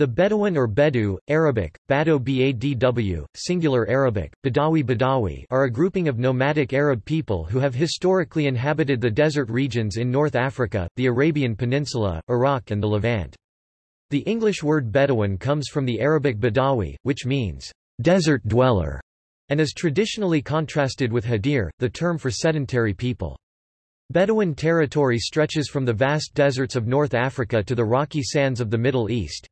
The Bedouin or Bedou, Arabic, Bado Badw, singular Arabic, Badawi Badawi are a grouping of nomadic Arab people who have historically inhabited the desert regions in North Africa, the Arabian Peninsula, Iraq and the Levant. The English word Bedouin comes from the Arabic Badawi, which means, desert dweller, and is traditionally contrasted with Hadir, the term for sedentary people. Bedouin territory stretches from the vast deserts of North Africa to the rocky sands of the Middle East.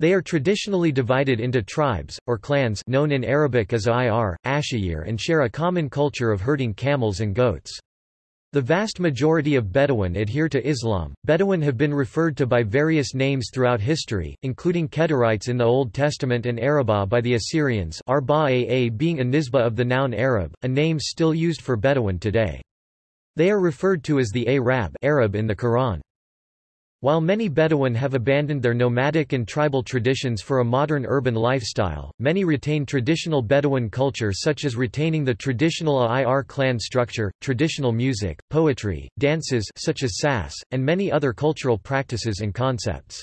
They are traditionally divided into tribes, or clans known in Arabic as Ir, Ashayir and share a common culture of herding camels and goats. The vast majority of Bedouin adhere to Islam. Bedouin have been referred to by various names throughout history, including Kedarites in the Old Testament and Arabah by the Assyrians Arba being a nisba of the noun Arab, a name still used for Bedouin today. They are referred to as the Arab Arab in the Quran. While many Bedouin have abandoned their nomadic and tribal traditions for a modern urban lifestyle, many retain traditional Bedouin culture such as retaining the traditional Air clan structure, traditional music, poetry, dances such as sas, and many other cultural practices and concepts.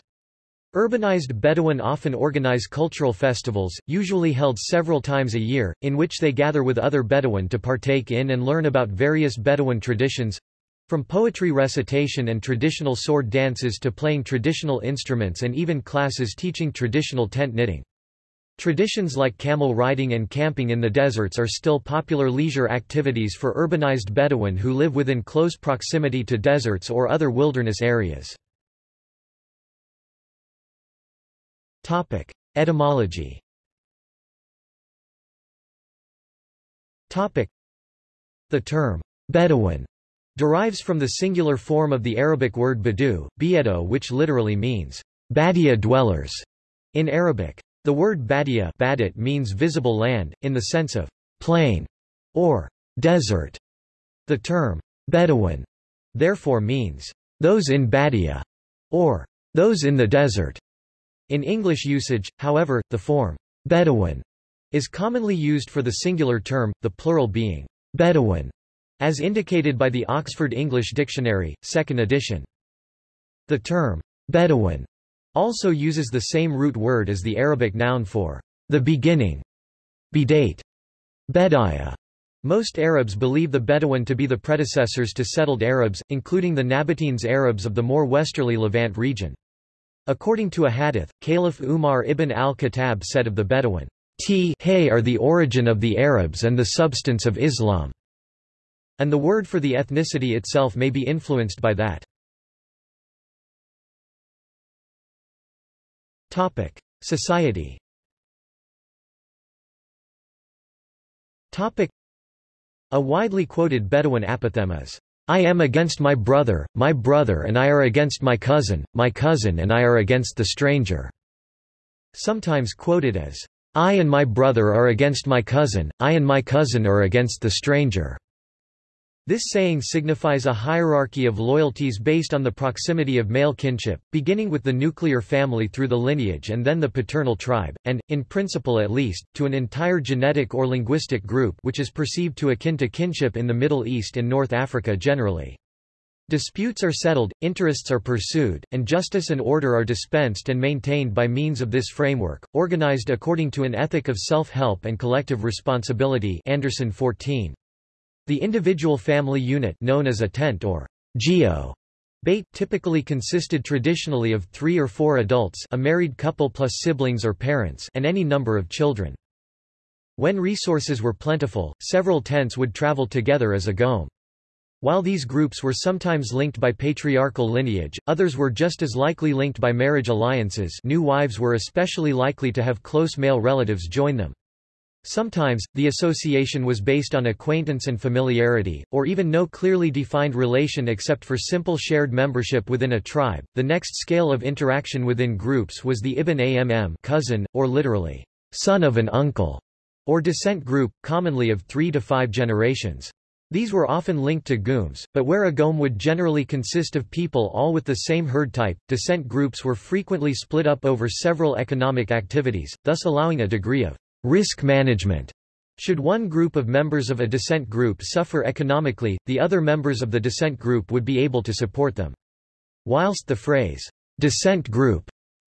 Urbanized Bedouin often organize cultural festivals, usually held several times a year, in which they gather with other Bedouin to partake in and learn about various Bedouin traditions, from poetry recitation and traditional sword dances to playing traditional instruments and even classes teaching traditional tent knitting. Traditions like camel riding and camping in the deserts are still popular leisure activities for urbanized Bedouin who live within close proximity to deserts or other wilderness areas. Etymology The term, Bedouin derives from the singular form of the Arabic word badu, biedo which literally means, Badia dwellers, in Arabic. The word Badia badit means visible land, in the sense of plain or desert. The term Bedouin therefore means those in Badia or those in the desert. In English usage, however, the form Bedouin is commonly used for the singular term, the plural being Bedouin. As indicated by the Oxford English Dictionary, 2nd edition. The term, Bedouin, also uses the same root word as the Arabic noun for the beginning, bidate, Bedaya. Most Arabs believe the Bedouin to be the predecessors to settled Arabs, including the Nabateans Arabs of the more westerly Levant region. According to a hadith, Caliph Umar ibn al-Khattab said of the Bedouin, T hey are the origin of the Arabs and the substance of Islam. And the word for the ethnicity itself may be influenced by that. Topic: Society. Topic: A widely quoted Bedouin apothegm is, "I am against my brother, my brother and I are against my cousin, my cousin and I are against the stranger." Sometimes quoted as, "I and my brother are against my cousin, I and my cousin are against the stranger." This saying signifies a hierarchy of loyalties based on the proximity of male kinship, beginning with the nuclear family through the lineage and then the paternal tribe, and, in principle at least, to an entire genetic or linguistic group which is perceived to akin to kinship in the Middle East and North Africa generally. Disputes are settled, interests are pursued, and justice and order are dispensed and maintained by means of this framework, organized according to an ethic of self-help and collective responsibility Anderson 14. The individual family unit known as a tent or geo bait typically consisted traditionally of three or four adults a married couple plus siblings or parents and any number of children. When resources were plentiful, several tents would travel together as a gome. While these groups were sometimes linked by patriarchal lineage, others were just as likely linked by marriage alliances new wives were especially likely to have close male relatives join them. Sometimes, the association was based on acquaintance and familiarity, or even no clearly defined relation except for simple shared membership within a tribe. The next scale of interaction within groups was the Ibn Amm cousin, or literally, son of an uncle, or descent group, commonly of three to five generations. These were often linked to gooms, but where a gome would generally consist of people all with the same herd type, descent groups were frequently split up over several economic activities, thus allowing a degree of Risk management. Should one group of members of a descent group suffer economically, the other members of the descent group would be able to support them. Whilst the phrase, descent group,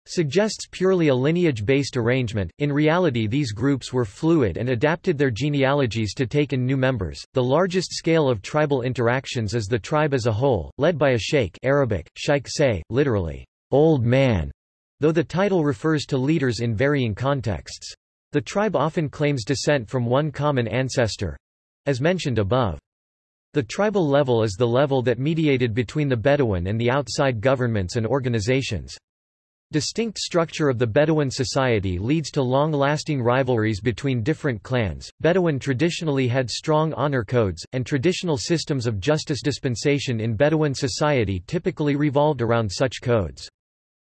suggests purely a lineage-based arrangement. In reality, these groups were fluid and adapted their genealogies to take in new members. The largest scale of tribal interactions is the tribe as a whole, led by a sheikh Arabic, sheikh say, literally, old man, though the title refers to leaders in varying contexts. The tribe often claims descent from one common ancestor, as mentioned above. The tribal level is the level that mediated between the Bedouin and the outside governments and organizations. Distinct structure of the Bedouin society leads to long-lasting rivalries between different clans. Bedouin traditionally had strong honor codes, and traditional systems of justice dispensation in Bedouin society typically revolved around such codes.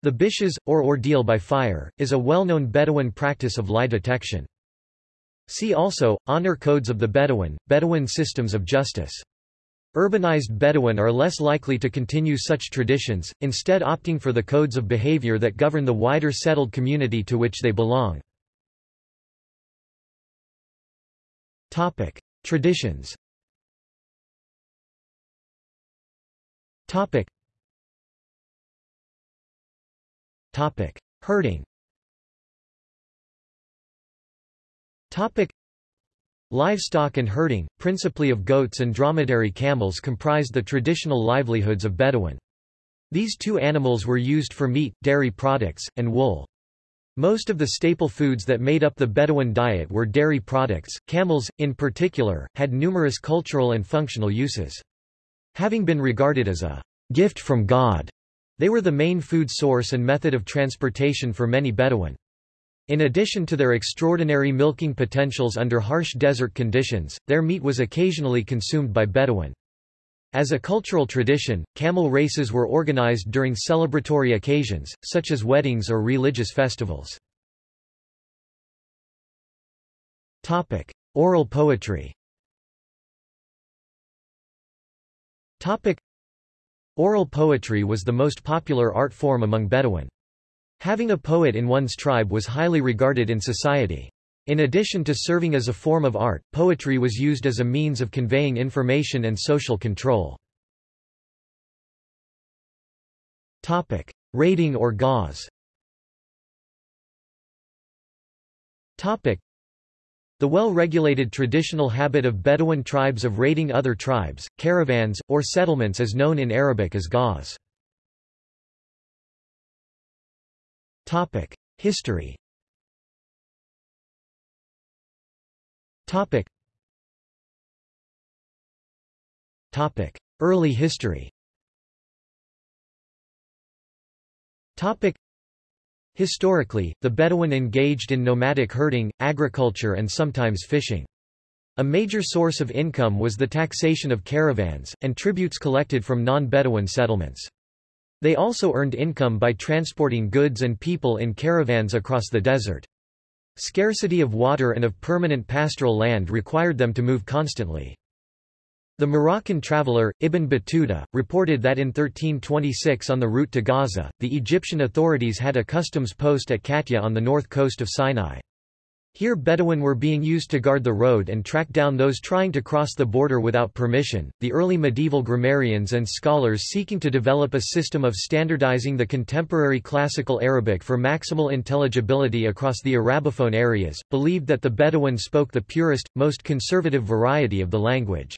The bishes, or ordeal by fire, is a well-known Bedouin practice of lie detection. See also, Honor Codes of the Bedouin, Bedouin systems of justice. Urbanized Bedouin are less likely to continue such traditions, instead opting for the codes of behavior that govern the wider settled community to which they belong. Topic: Traditions. Topic. Topic: Herding. Topic. Livestock and herding, principally of goats and dromedary camels comprised the traditional livelihoods of Bedouin. These two animals were used for meat, dairy products, and wool. Most of the staple foods that made up the Bedouin diet were dairy products. Camels, in particular, had numerous cultural and functional uses. Having been regarded as a gift from God, they were the main food source and method of transportation for many Bedouin. In addition to their extraordinary milking potentials under harsh desert conditions, their meat was occasionally consumed by Bedouin. As a cultural tradition, camel races were organized during celebratory occasions, such as weddings or religious festivals. Topic. Oral poetry Topic. Oral poetry was the most popular art form among Bedouin. Having a poet in one's tribe was highly regarded in society. In addition to serving as a form of art, poetry was used as a means of conveying information and social control. Topic: Raiding or gauze. Topic: The well-regulated traditional habit of Bedouin tribes of raiding other tribes, caravans, or settlements is known in Arabic as. Topic: History. Early history. Historically, the Bedouin engaged in nomadic herding, agriculture and sometimes fishing. A major source of income was the taxation of caravans, and tributes collected from non-Bedouin settlements. They also earned income by transporting goods and people in caravans across the desert. Scarcity of water and of permanent pastoral land required them to move constantly. The Moroccan traveller, Ibn Battuta, reported that in 1326 on the route to Gaza, the Egyptian authorities had a customs post at Katya on the north coast of Sinai. Here Bedouin were being used to guard the road and track down those trying to cross the border without permission. The early medieval grammarians and scholars seeking to develop a system of standardizing the contemporary classical Arabic for maximal intelligibility across the Arabophone areas, believed that the Bedouin spoke the purest, most conservative variety of the language.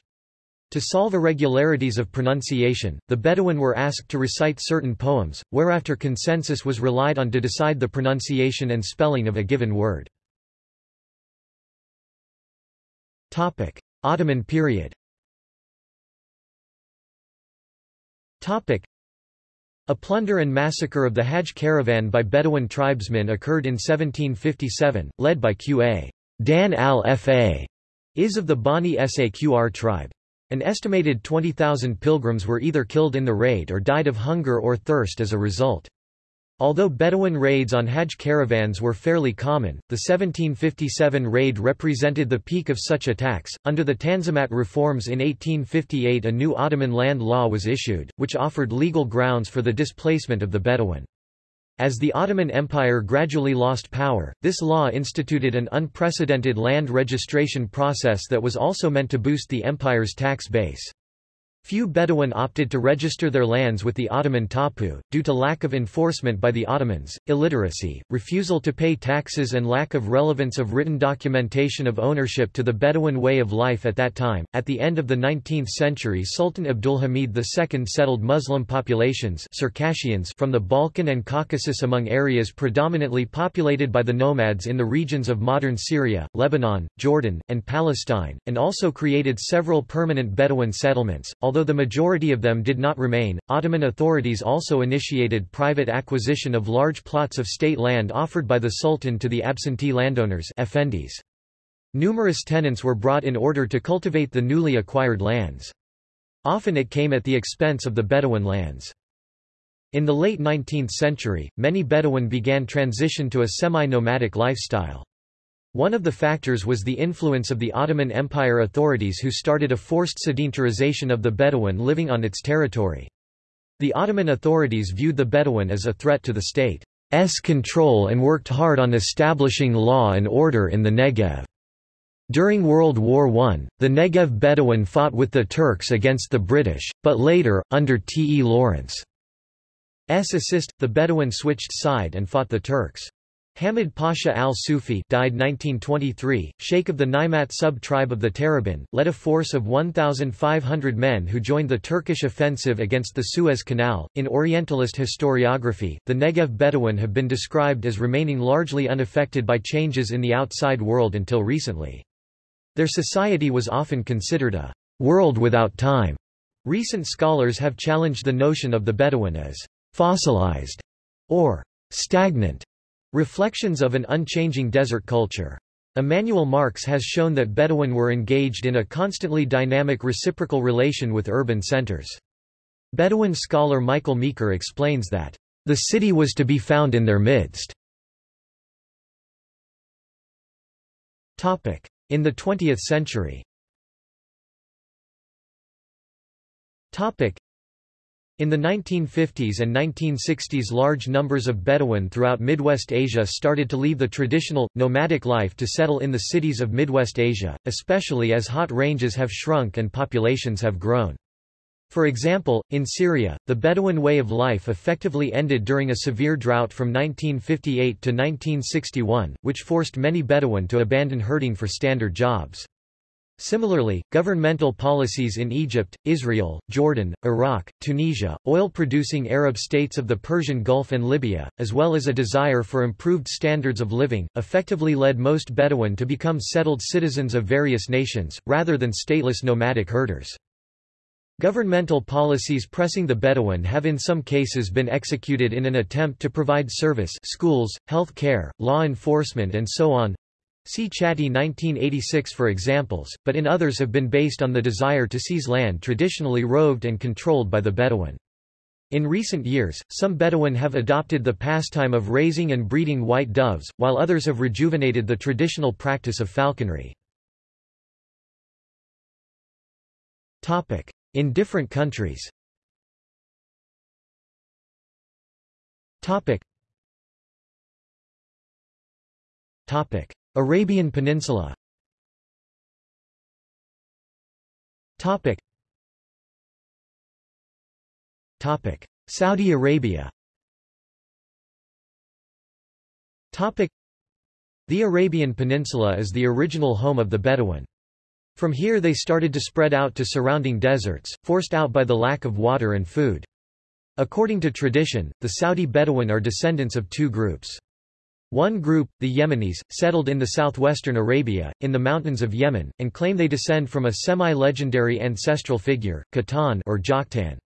To solve irregularities of pronunciation, the Bedouin were asked to recite certain poems, whereafter consensus was relied on to decide the pronunciation and spelling of a given word. Topic: Ottoman period. Topic: A plunder and massacre of the Hajj caravan by Bedouin tribesmen occurred in 1757, led by Qa. Dan al-Fa is of the Bani Saqr tribe. An estimated 20,000 pilgrims were either killed in the raid or died of hunger or thirst as a result. Although Bedouin raids on Hajj caravans were fairly common, the 1757 raid represented the peak of such attacks. Under the Tanzimat reforms in 1858, a new Ottoman land law was issued, which offered legal grounds for the displacement of the Bedouin. As the Ottoman Empire gradually lost power, this law instituted an unprecedented land registration process that was also meant to boost the empire's tax base. Few Bedouin opted to register their lands with the Ottoman tapu, due to lack of enforcement by the Ottomans, illiteracy, refusal to pay taxes and lack of relevance of written documentation of ownership to the Bedouin way of life at that time. At the end of the 19th century Sultan Abdulhamid II settled Muslim populations Circassians from the Balkan and Caucasus among areas predominantly populated by the nomads in the regions of modern Syria, Lebanon, Jordan, and Palestine, and also created several permanent Bedouin settlements, although the majority of them did not remain, Ottoman authorities also initiated private acquisition of large plots of state land offered by the Sultan to the absentee landowners effendis. Numerous tenants were brought in order to cultivate the newly acquired lands. Often it came at the expense of the Bedouin lands. In the late 19th century, many Bedouin began transition to a semi-nomadic lifestyle. One of the factors was the influence of the Ottoman Empire authorities who started a forced sedentarization of the Bedouin living on its territory. The Ottoman authorities viewed the Bedouin as a threat to the state's control and worked hard on establishing law and order in the Negev. During World War I, the Negev Bedouin fought with the Turks against the British, but later, under T. E. Lawrence's assist, the Bedouin switched side and fought the Turks. Hamid Pasha al-Sufi died 1923, sheikh of the Naimat sub-tribe of the Tarabin, led a force of 1,500 men who joined the Turkish offensive against the Suez Canal. In Orientalist historiography, the Negev Bedouin have been described as remaining largely unaffected by changes in the outside world until recently. Their society was often considered a world without time. Recent scholars have challenged the notion of the Bedouin as fossilized or stagnant Reflections of an unchanging desert culture. Emanuel Marx has shown that Bedouin were engaged in a constantly dynamic reciprocal relation with urban centers. Bedouin scholar Michael Meeker explains that, "...the city was to be found in their midst." In the 20th century in the 1950s and 1960s large numbers of Bedouin throughout Midwest Asia started to leave the traditional, nomadic life to settle in the cities of Midwest Asia, especially as hot ranges have shrunk and populations have grown. For example, in Syria, the Bedouin way of life effectively ended during a severe drought from 1958 to 1961, which forced many Bedouin to abandon herding for standard jobs. Similarly, governmental policies in Egypt, Israel, Jordan, Iraq, Tunisia, oil-producing Arab states of the Persian Gulf and Libya, as well as a desire for improved standards of living, effectively led most Bedouin to become settled citizens of various nations, rather than stateless nomadic herders. Governmental policies pressing the Bedouin have in some cases been executed in an attempt to provide service schools, health care, law enforcement and so on, See Chatty 1986 for examples, but in others have been based on the desire to seize land traditionally roved and controlled by the Bedouin. In recent years, some Bedouin have adopted the pastime of raising and breeding white doves, while others have rejuvenated the traditional practice of falconry. In different countries Topic. Topic. Arabian Peninsula Topic. Topic. Saudi Arabia Topic. The Arabian Peninsula is the original home of the Bedouin. From here they started to spread out to surrounding deserts, forced out by the lack of water and food. According to tradition, the Saudi Bedouin are descendants of two groups. One group, the Yemenis, settled in the southwestern Arabia, in the mountains of Yemen, and claim they descend from a semi-legendary ancestral figure, Qahtan or Joktan.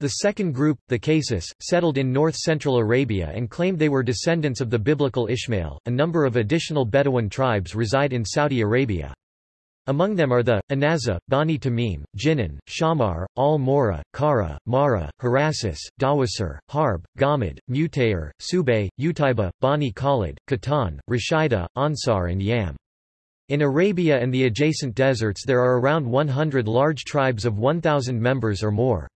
The second group, the Qasis, settled in north-central Arabia and claimed they were descendants of the biblical Ishmael. A number of additional Bedouin tribes reside in Saudi Arabia. Among them are the, Anaza, Bani Tamim, Jinan, Shamar, Al-Mora, Kara, Mara, Harasis, Dawasir, Harb, Gamid, Mutayr, Subay, Utaiba, Bani Khalid, Qahtan, Rashida, Ansar and Yam. In Arabia and the adjacent deserts there are around 100 large tribes of 1,000 members or more.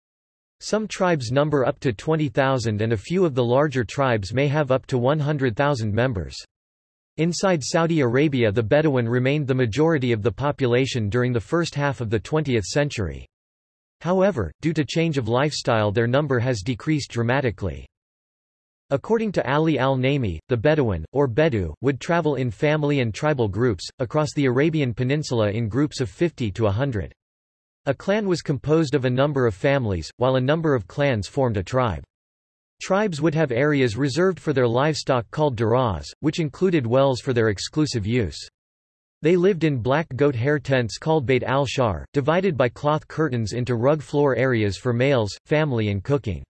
Some tribes number up to 20,000 and a few of the larger tribes may have up to 100,000 members. Inside Saudi Arabia the Bedouin remained the majority of the population during the first half of the 20th century. However, due to change of lifestyle their number has decreased dramatically. According to Ali al-Naimi, the Bedouin, or Bedou, would travel in family and tribal groups, across the Arabian Peninsula in groups of 50 to 100. A clan was composed of a number of families, while a number of clans formed a tribe. Tribes would have areas reserved for their livestock called daraz, which included wells for their exclusive use. They lived in black goat hair tents called Beit al-Shar, divided by cloth curtains into rug floor areas for males, family and cooking.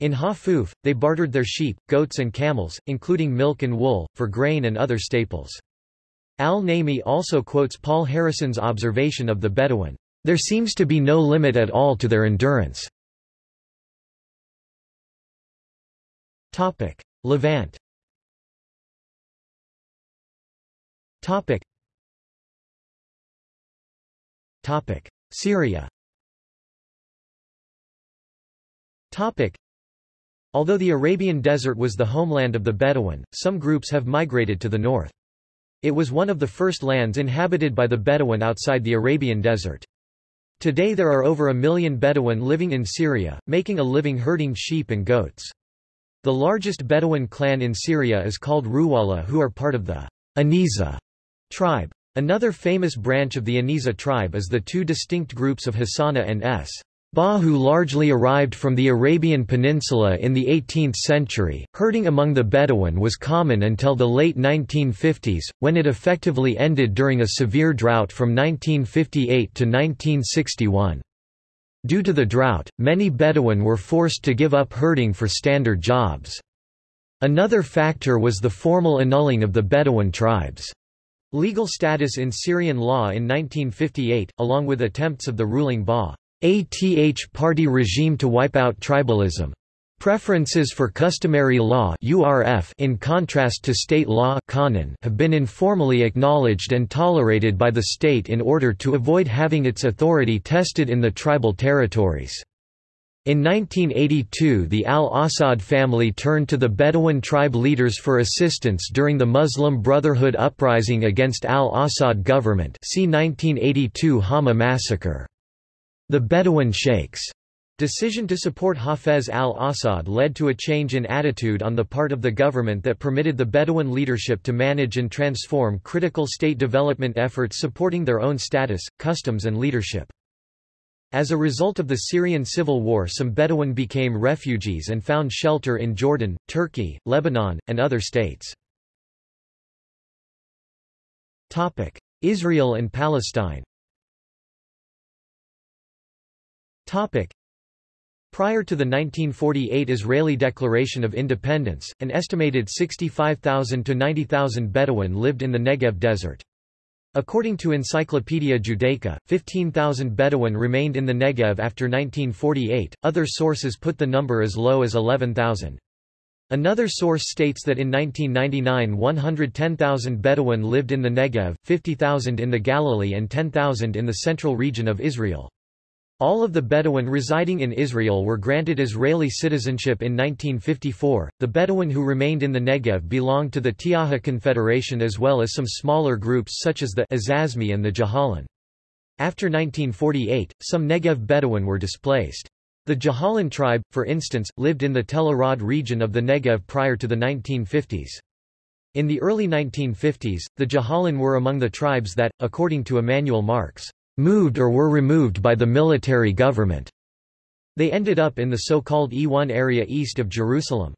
In Hafuf, they bartered their sheep, goats and camels, including milk and wool, for grain and other staples. Al-Naimi also quotes Paul Harrison's observation of the Bedouin, "...there seems to be no limit at all to their endurance." Levant Topic. Topic: Syria Topic. Although the Arabian Desert was the homeland of the Bedouin, some groups have migrated to the north. It was one of the first lands inhabited by the Bedouin outside the Arabian Desert. Today there are over a million Bedouin living in Syria, making a living herding sheep and goats. The largest Bedouin clan in Syria is called Ruwala who are part of the Aniza tribe. Another famous branch of the Aniza tribe is the two distinct groups of Hassana and S. Ba who largely arrived from the Arabian Peninsula in the 18th century. Herding among the Bedouin was common until the late 1950s, when it effectively ended during a severe drought from 1958 to 1961. Due to the drought, many Bedouin were forced to give up herding for standard jobs. Another factor was the formal annulling of the Bedouin tribes. Legal status in Syrian law in 1958, along with attempts of the ruling Ba'ath party regime to wipe out tribalism. Preferences for customary law in contrast to state law have been informally acknowledged and tolerated by the state in order to avoid having its authority tested in the tribal territories. In 1982 the al-Assad family turned to the Bedouin tribe leaders for assistance during the Muslim Brotherhood uprising against al-Assad government see 1982 Hama massacre. The Bedouin sheikhs Decision to support Hafez al-Assad led to a change in attitude on the part of the government that permitted the Bedouin leadership to manage and transform critical state development efforts supporting their own status, customs and leadership. As a result of the Syrian civil war some Bedouin became refugees and found shelter in Jordan, Turkey, Lebanon, and other states. Israel and Palestine Prior to the 1948 Israeli Declaration of Independence, an estimated 65,000 to 90,000 Bedouin lived in the Negev desert. According to Encyclopaedia Judaica, 15,000 Bedouin remained in the Negev after 1948, other sources put the number as low as 11,000. Another source states that in 1999 110,000 Bedouin lived in the Negev, 50,000 in the Galilee and 10,000 in the central region of Israel. All of the Bedouin residing in Israel were granted Israeli citizenship in 1954. The Bedouin who remained in the Negev belonged to the Tiaha Confederation as well as some smaller groups such as the Azazmi and the Jahalan. After 1948, some Negev Bedouin were displaced. The Jahalan tribe, for instance, lived in the Tel Arad region of the Negev prior to the 1950s. In the early 1950s, the Jahalan were among the tribes that, according to Emanuel Marx, moved or were removed by the military government. They ended up in the so-called E1 area east of Jerusalem.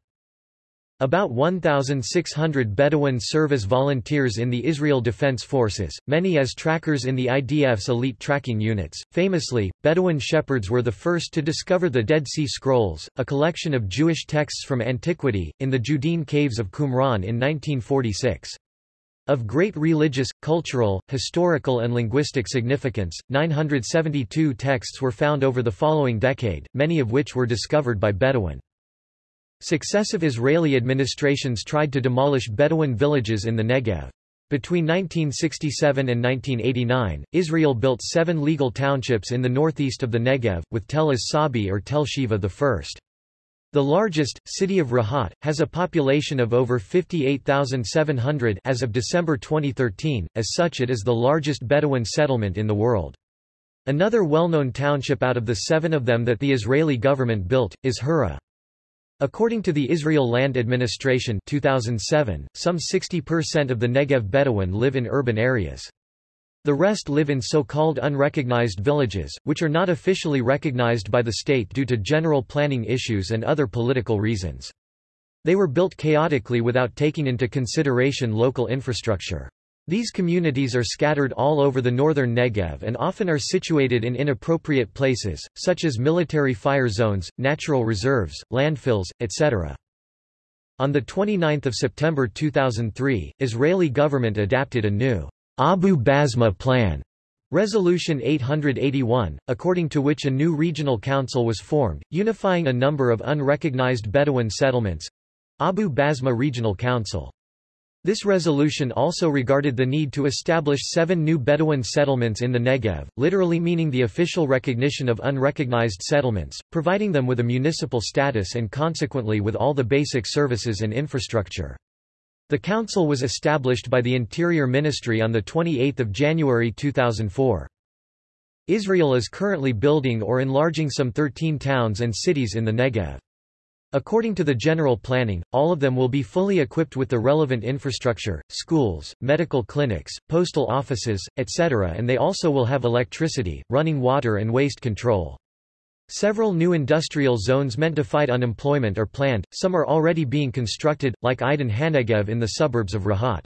About 1,600 Bedouin serve as volunteers in the Israel Defense Forces, many as trackers in the IDF's elite tracking units. Famously, Bedouin shepherds were the first to discover the Dead Sea Scrolls, a collection of Jewish texts from antiquity, in the Judean caves of Qumran in 1946. Of great religious, cultural, historical and linguistic significance, 972 texts were found over the following decade, many of which were discovered by Bedouin. Successive Israeli administrations tried to demolish Bedouin villages in the Negev. Between 1967 and 1989, Israel built seven legal townships in the northeast of the Negev, with Tel as-Sabi or Tel Sheva I. The largest, city of Rahat, has a population of over 58,700 as of December 2013, as such it is the largest Bedouin settlement in the world. Another well-known township out of the seven of them that the Israeli government built, is Hura. According to the Israel Land Administration 2007, some 60% of the Negev Bedouin live in urban areas. The rest live in so-called unrecognized villages, which are not officially recognized by the state due to general planning issues and other political reasons. They were built chaotically without taking into consideration local infrastructure. These communities are scattered all over the northern Negev and often are situated in inappropriate places, such as military fire zones, natural reserves, landfills, etc. On 29 September 2003, Israeli government adapted a new Abu Basma Plan, Resolution 881, according to which a new regional council was formed, unifying a number of unrecognized Bedouin settlements—Abu Basma Regional Council. This resolution also regarded the need to establish seven new Bedouin settlements in the Negev, literally meaning the official recognition of unrecognized settlements, providing them with a municipal status and consequently with all the basic services and infrastructure. The council was established by the Interior Ministry on 28 January 2004. Israel is currently building or enlarging some 13 towns and cities in the Negev. According to the general planning, all of them will be fully equipped with the relevant infrastructure, schools, medical clinics, postal offices, etc. and they also will have electricity, running water and waste control. Several new industrial zones meant to fight unemployment are planned, some are already being constructed, like Eidan Hanegev in the suburbs of Rahat.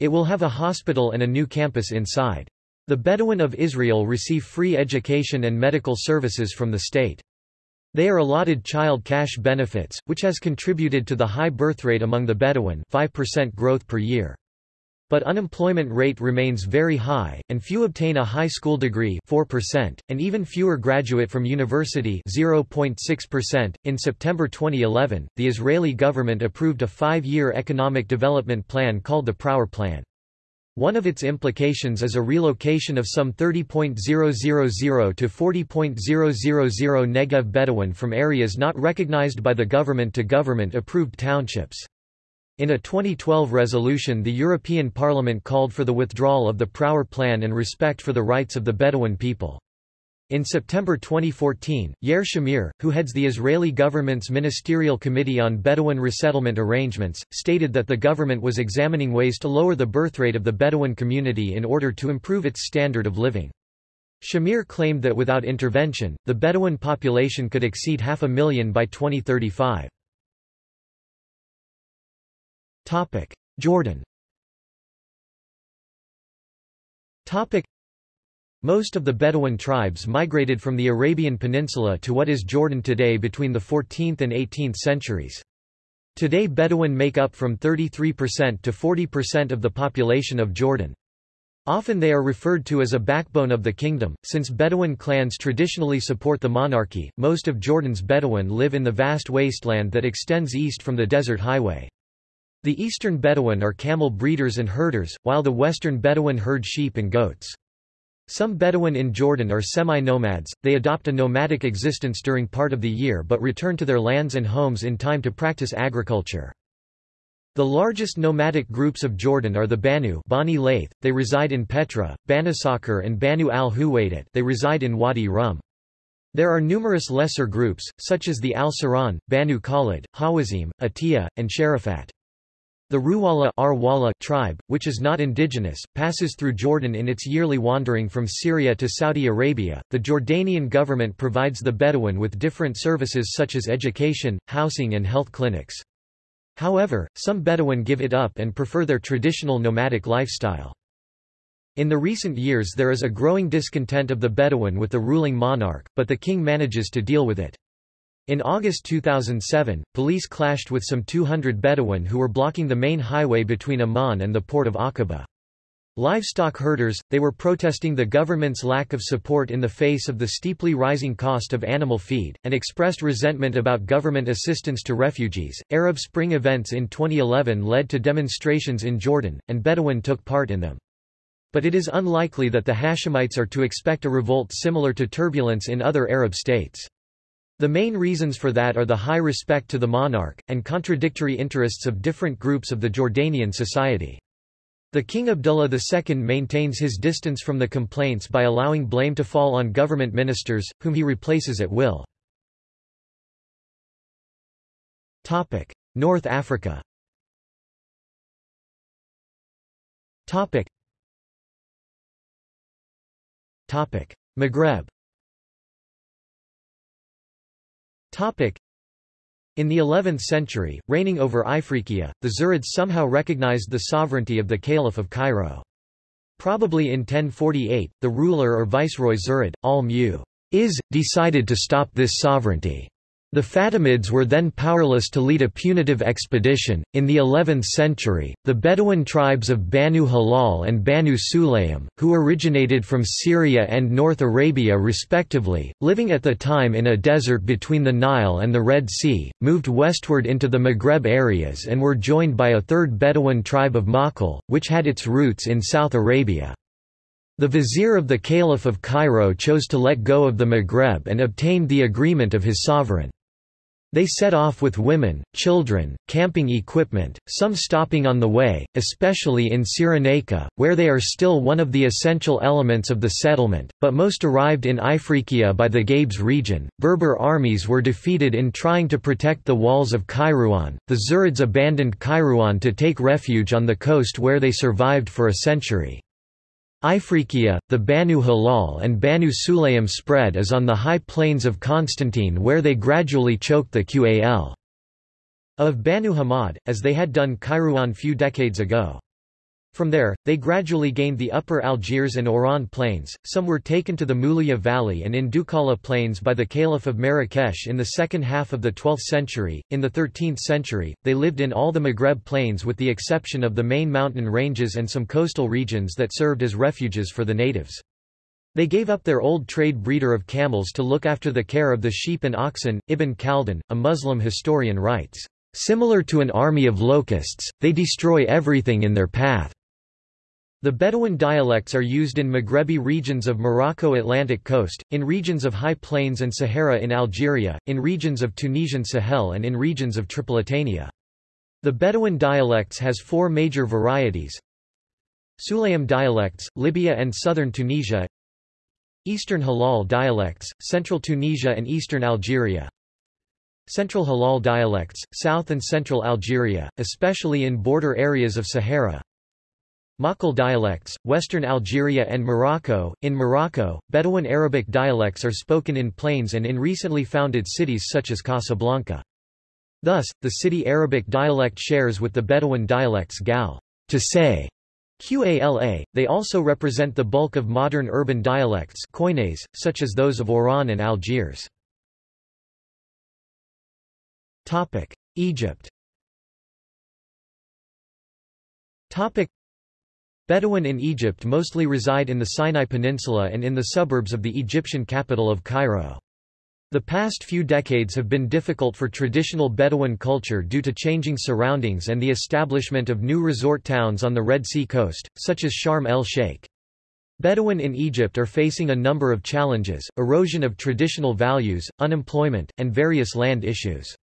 It will have a hospital and a new campus inside. The Bedouin of Israel receive free education and medical services from the state. They are allotted child cash benefits, which has contributed to the high birth rate among the Bedouin 5% growth per year. But unemployment rate remains very high, and few obtain a high school degree 4%, and even fewer graduate from university 0.6%. In September 2011, the Israeli government approved a five-year economic development plan called the Prawer Plan. One of its implications is a relocation of some 30.000 to 40.000 Negev Bedouin from areas not recognized by the government to government-approved townships. In a 2012 resolution the European Parliament called for the withdrawal of the Prawer Plan and respect for the rights of the Bedouin people. In September 2014, Yair Shamir, who heads the Israeli government's Ministerial Committee on Bedouin Resettlement Arrangements, stated that the government was examining ways to lower the birth rate of the Bedouin community in order to improve its standard of living. Shamir claimed that without intervention, the Bedouin population could exceed half a million by 2035. Topic: Jordan. Topic: Most of the Bedouin tribes migrated from the Arabian Peninsula to what is Jordan today between the 14th and 18th centuries. Today Bedouin make up from 33% to 40% of the population of Jordan. Often they are referred to as a backbone of the kingdom, since Bedouin clans traditionally support the monarchy. Most of Jordan's Bedouin live in the vast wasteland that extends east from the desert highway. The eastern Bedouin are camel breeders and herders, while the western Bedouin herd sheep and goats. Some Bedouin in Jordan are semi-nomads, they adopt a nomadic existence during part of the year but return to their lands and homes in time to practice agriculture. The largest nomadic groups of Jordan are the Banu Bani they reside in Petra, Banasakhr and Banu al-Huwaidat they reside in Wadi Rum. There are numerous lesser groups, such as the Al-Saran, Banu Khalid, Hawazim, Atiyah, and Sharafat. The Ruwala tribe, which is not indigenous, passes through Jordan in its yearly wandering from Syria to Saudi Arabia. The Jordanian government provides the Bedouin with different services such as education, housing, and health clinics. However, some Bedouin give it up and prefer their traditional nomadic lifestyle. In the recent years there is a growing discontent of the Bedouin with the ruling monarch, but the king manages to deal with it. In August 2007, police clashed with some 200 Bedouin who were blocking the main highway between Amman and the port of Aqaba. Livestock herders, they were protesting the government's lack of support in the face of the steeply rising cost of animal feed, and expressed resentment about government assistance to refugees. Arab Spring events in 2011 led to demonstrations in Jordan, and Bedouin took part in them. But it is unlikely that the Hashemites are to expect a revolt similar to turbulence in other Arab states. The main reasons for that are the high respect to the monarch, and contradictory interests of different groups of the Jordanian society. The King Abdullah II maintains his distance from the complaints by allowing blame to fall on government ministers, whom he replaces at will. North Africa Maghreb in the 11th century, reigning over Ifriqiya, the Zirids somehow recognized the sovereignty of the Caliph of Cairo. Probably in 1048, the ruler or viceroy Zirid, al-Mu'izz, decided to stop this sovereignty. The Fatimids were then powerless to lead a punitive expedition. In the 11th century, the Bedouin tribes of Banu Hilal and Banu Sulaym, who originated from Syria and North Arabia respectively, living at the time in a desert between the Nile and the Red Sea, moved westward into the Maghreb areas and were joined by a third Bedouin tribe of Makhl, which had its roots in South Arabia. The vizier of the Caliph of Cairo chose to let go of the Maghreb and obtained the agreement of his sovereign. They set off with women, children, camping equipment, some stopping on the way, especially in Cyrenaica, where they are still one of the essential elements of the settlement, but most arrived in Ifriqiya by the Gabes region. Berber armies were defeated in trying to protect the walls of Kairouan. The Zirids abandoned Kairouan to take refuge on the coast where they survived for a century. Ifriqiya, the Banu Hilal and Banu Sulaym spread as on the high plains of Constantine where they gradually choked the Qal of Banu Hamad, as they had done Kairouan few decades ago. From there, they gradually gained the upper Algiers and Oran plains, some were taken to the Moulouya Valley and in Dukala plains by the Caliph of Marrakesh in the second half of the 12th century. In the 13th century, they lived in all the Maghreb plains with the exception of the main mountain ranges and some coastal regions that served as refuges for the natives. They gave up their old trade breeder of camels to look after the care of the sheep and oxen. Ibn Khaldun, a Muslim historian writes, Similar to an army of locusts, they destroy everything in their path. The Bedouin dialects are used in Maghrebi regions of Morocco Atlantic coast, in regions of high plains and Sahara in Algeria, in regions of Tunisian Sahel and in regions of Tripolitania. The Bedouin dialects has four major varieties. Sulaym dialects, Libya and southern Tunisia Eastern Hilal dialects, central Tunisia and eastern Algeria Central Hilal dialects, south and central Algeria, especially in border areas of Sahara Makhl dialects, Western Algeria and Morocco. In Morocco, Bedouin Arabic dialects are spoken in plains and in recently founded cities such as Casablanca. Thus, the city Arabic dialect shares with the Bedouin dialects Gal, to say, Qala. They also represent the bulk of modern urban dialects koines, such as those of Oran and Algiers. Egypt Bedouin in Egypt mostly reside in the Sinai Peninsula and in the suburbs of the Egyptian capital of Cairo. The past few decades have been difficult for traditional Bedouin culture due to changing surroundings and the establishment of new resort towns on the Red Sea coast, such as Sharm el-Sheikh. Bedouin in Egypt are facing a number of challenges, erosion of traditional values, unemployment, and various land issues.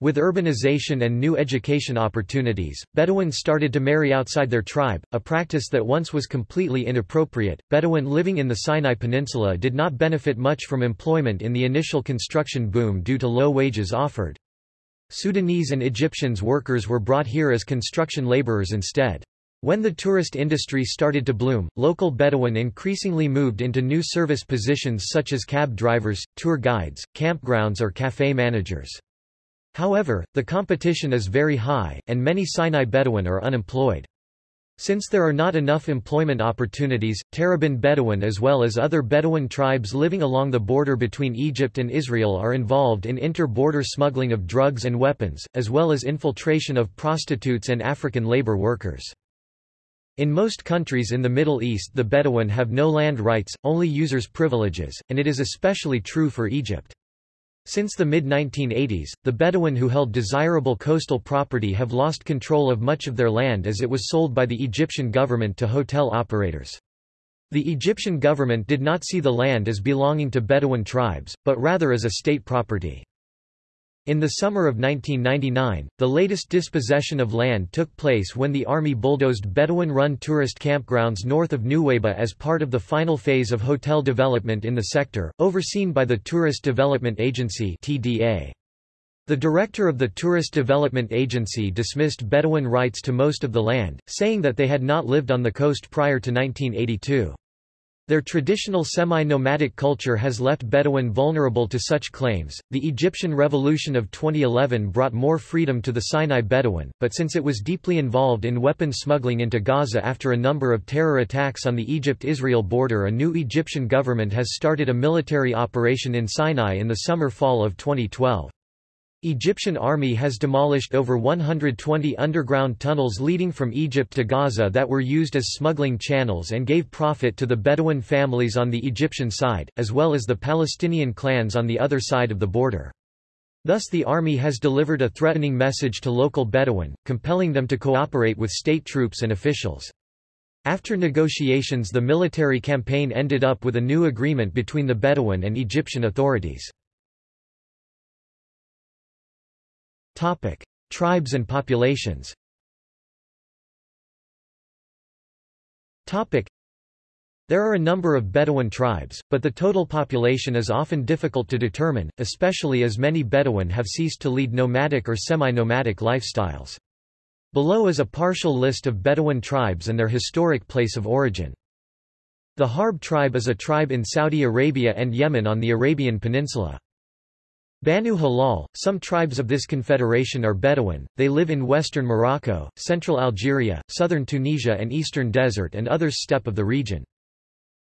With urbanization and new education opportunities, Bedouins started to marry outside their tribe, a practice that once was completely inappropriate. Bedouin living in the Sinai Peninsula did not benefit much from employment in the initial construction boom due to low wages offered. Sudanese and Egyptians workers were brought here as construction laborers instead. When the tourist industry started to bloom, local Bedouin increasingly moved into new service positions such as cab drivers, tour guides, campgrounds or café managers. However, the competition is very high, and many Sinai Bedouin are unemployed. Since there are not enough employment opportunities, Tarabin Bedouin as well as other Bedouin tribes living along the border between Egypt and Israel are involved in inter-border smuggling of drugs and weapons, as well as infiltration of prostitutes and African labor workers. In most countries in the Middle East the Bedouin have no land rights, only users' privileges, and it is especially true for Egypt. Since the mid-1980s, the Bedouin who held desirable coastal property have lost control of much of their land as it was sold by the Egyptian government to hotel operators. The Egyptian government did not see the land as belonging to Bedouin tribes, but rather as a state property. In the summer of 1999, the latest dispossession of land took place when the army bulldozed Bedouin-run tourist campgrounds north of Nuweiba as part of the final phase of hotel development in the sector, overseen by the Tourist Development Agency TDA. The director of the Tourist Development Agency dismissed Bedouin rights to most of the land, saying that they had not lived on the coast prior to 1982. Their traditional semi-nomadic culture has left Bedouin vulnerable to such claims. The Egyptian Revolution of 2011 brought more freedom to the Sinai Bedouin, but since it was deeply involved in weapons smuggling into Gaza after a number of terror attacks on the Egypt-Israel border a new Egyptian government has started a military operation in Sinai in the summer-fall of 2012. Egyptian army has demolished over 120 underground tunnels leading from Egypt to Gaza that were used as smuggling channels and gave profit to the Bedouin families on the Egyptian side, as well as the Palestinian clans on the other side of the border. Thus the army has delivered a threatening message to local Bedouin, compelling them to cooperate with state troops and officials. After negotiations the military campaign ended up with a new agreement between the Bedouin and Egyptian authorities. Topic: Tribes and populations. Topic: There are a number of Bedouin tribes, but the total population is often difficult to determine, especially as many Bedouin have ceased to lead nomadic or semi-nomadic lifestyles. Below is a partial list of Bedouin tribes and their historic place of origin. The Harb tribe is a tribe in Saudi Arabia and Yemen on the Arabian Peninsula. Banu Hilal, some tribes of this confederation are Bedouin, they live in western Morocco, central Algeria, southern Tunisia and eastern desert and others steppe of the region.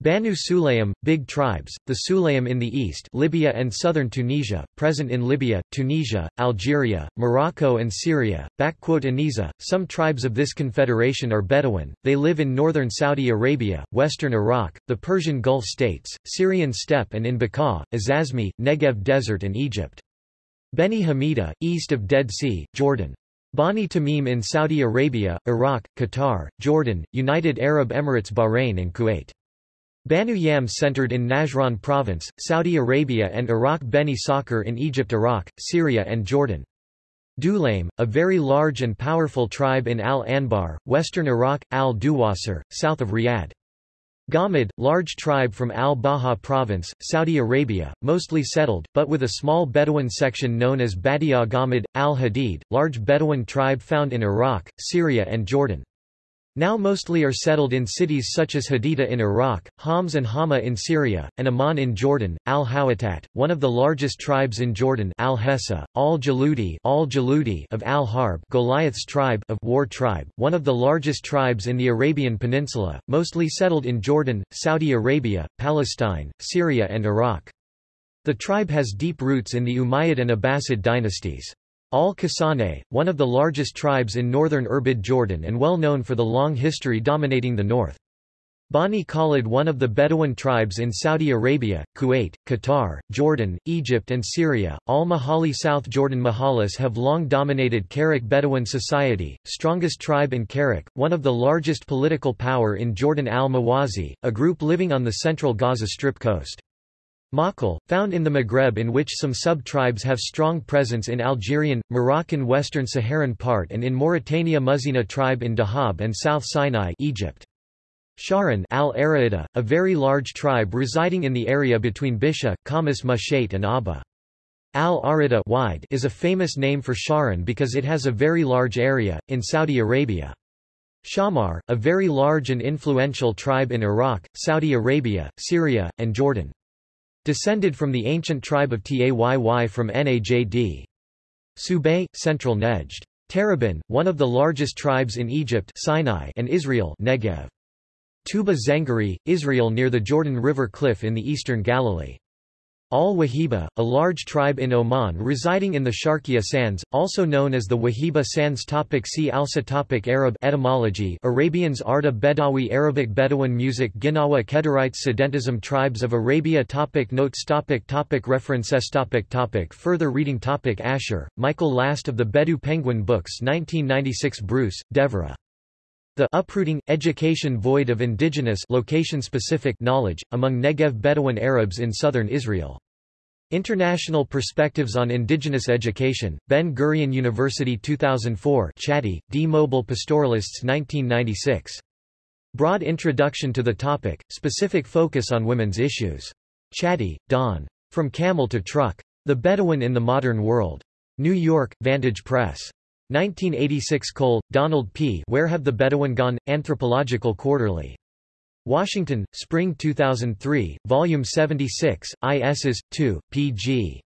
Banu Sulaym, big tribes, the Sulaym in the east Libya and southern Tunisia, present in Libya, Tunisia, Algeria, Morocco and Syria. Aniza, some tribes of this confederation are Bedouin, they live in northern Saudi Arabia, western Iraq, the Persian Gulf states, Syrian steppe and in Bekaa, Azazmi, Negev desert and Egypt. Beni Hamida, east of Dead Sea, Jordan. Bani Tamim in Saudi Arabia, Iraq, Qatar, Jordan, United Arab Emirates Bahrain and Kuwait. Banu Yam centered in Najran province, Saudi Arabia and Iraq Beni Sakhr in Egypt Iraq, Syria and Jordan. Dulaim, a very large and powerful tribe in Al-Anbar, western Iraq, Al-Duwasir, south of Riyadh. Ghamid, large tribe from Al-Baha province, Saudi Arabia, mostly settled, but with a small Bedouin section known as Badia Ghamid, Al-Hadid, large Bedouin tribe found in Iraq, Syria and Jordan. Now mostly are settled in cities such as Haditha in Iraq, Homs and Hama in Syria, and Amman in Jordan. Al-Hawatat, one of the largest tribes in Jordan Al-Hessa, Al-Jaludi of Al-Harb Goliath's tribe of War tribe, one of the largest tribes in the Arabian Peninsula, mostly settled in Jordan, Saudi Arabia, Palestine, Syria and Iraq. The tribe has deep roots in the Umayyad and Abbasid dynasties. Al-Kasane, one of the largest tribes in northern Irbid Jordan and well known for the long history dominating the north. Bani Khalid one of the Bedouin tribes in Saudi Arabia, Kuwait, Qatar, Jordan, Egypt and Syria, Al-Mahali South Jordan Mahalis have long dominated Karak Bedouin society, strongest tribe in Karak, one of the largest political power in Jordan al-Mawasi, a group living on the central Gaza Strip coast. Makal, found in the Maghreb in which some sub-tribes have strong presence in Algerian, Moroccan Western Saharan part and in Mauritania Muzina tribe in Dahab and South Sinai Egypt. Sharan al a very large tribe residing in the area between Bisha, Khamis Mushait and Abha. Al-Arida is a famous name for Sharan because it has a very large area, in Saudi Arabia. Shammar, a very large and influential tribe in Iraq, Saudi Arabia, Syria, and Jordan. Descended from the ancient tribe of Tayy from Najd. Subay, Central Nejd. Tarabin, one of the largest tribes in Egypt Sinai and Israel Negev. Tuba Zangari, Israel near the Jordan River cliff in the eastern Galilee. Al-Wahiba, a large tribe in Oman residing in the Sharqiya Sands, also known as the Wahiba Sands topic See also topic Arab etymology Arabians Arda Bedawi Arabic Bedouin music Ginawa Kedarites Sedentism Tribes of Arabia topic Notes topic topic References topic topic Further reading topic Asher, Michael Last of the Bedou Penguin Books 1996 Bruce, Devra. The uprooting, education void of indigenous location-specific knowledge, among Negev Bedouin Arabs in southern Israel. International Perspectives on Indigenous Education, Ben-Gurion University 2004 Chatty, D. Mobile Pastoralists 1996. Broad introduction to the topic, specific focus on women's issues. Chatty, Dawn. From Camel to Truck. The Bedouin in the Modern World. New York, Vantage Press. 1986 Cole, Donald P. Where Have the Bedouin Gone? Anthropological Quarterly. Washington, Spring 2003, Volume 76, ISs. 2, pg.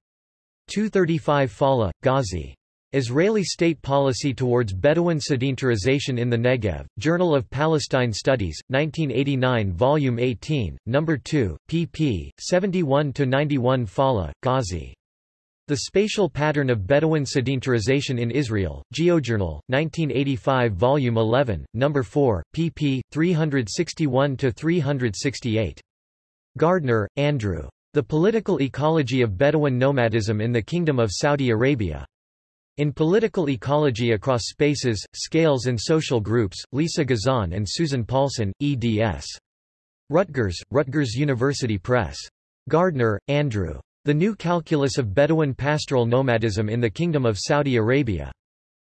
235 Falah, Ghazi. Israeli State Policy Towards Bedouin Sedentarization in the Negev, Journal of Palestine Studies, 1989 Volume 18, No. 2, pp. 71–91 Falah, Ghazi. The Spatial Pattern of Bedouin Sedentarization in Israel, GeoJournal, 1985 Volume 11, No. 4, pp. 361–368. Gardner, Andrew. The Political Ecology of Bedouin Nomadism in the Kingdom of Saudi Arabia. In Political Ecology Across Spaces, Scales and Social Groups, Lisa Gezon and Susan Paulson, eds. Rutgers, Rutgers University Press. Gardner, Andrew. The New Calculus of Bedouin Pastoral Nomadism in the Kingdom of Saudi Arabia.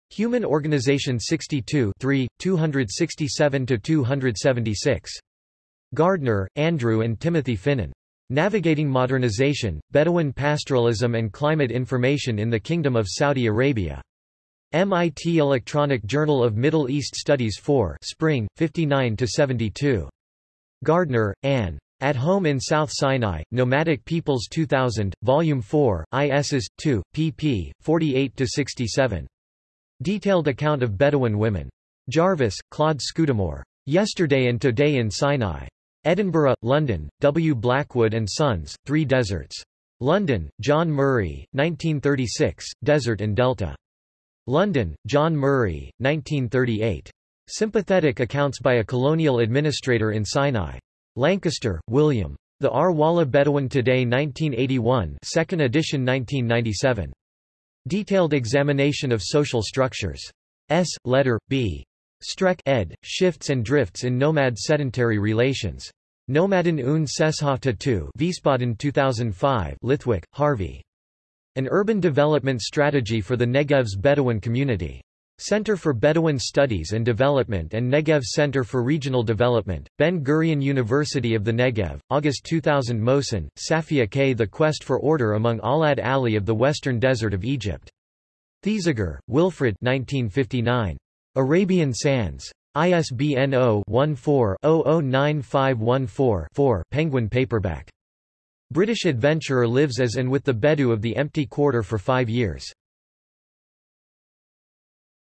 Human Organization 62 3, 267–276. Gardner, Andrew and Timothy Finan. Navigating Modernization, Bedouin Pastoralism and Climate Information in the Kingdom of Saudi Arabia. MIT Electronic Journal of Middle East Studies 4 Spring, 59–72. Gardner, Anne. At Home in South Sinai, Nomadic Peoples 2000, Volume 4, ISs. 2, pp. 48–67. Detailed account of Bedouin women. Jarvis, Claude Scudamore. Yesterday and Today in Sinai. Edinburgh, London, W. Blackwood and Sons, Three Deserts. London, John Murray, 1936, Desert and Delta. London, John Murray, 1938. Sympathetic accounts by a colonial administrator in Sinai. Lancaster, William. The Arwala Bedouin Today 1981 2nd edition 1997. Detailed examination of social structures. S. Leder, B. Streck ed., Shifts and Drifts in Nomad Sedentary Relations. Nomaden und Sesshafte 2 Wiesbaden 2005 Lithwick, Harvey. An Urban Development Strategy for the Negev's Bedouin Community. Center for Bedouin Studies and Development and Negev Center for Regional Development, Ben-Gurion University of the Negev, August 2000 Mohsen, Safia K. The Quest for Order among Awlad Ali of the Western Desert of Egypt. Thesiger, Wilfred 1959. Arabian Sands. ISBN 0-14-009514-4 Penguin paperback. British adventurer lives as and with the Bedou of the Empty Quarter for five years.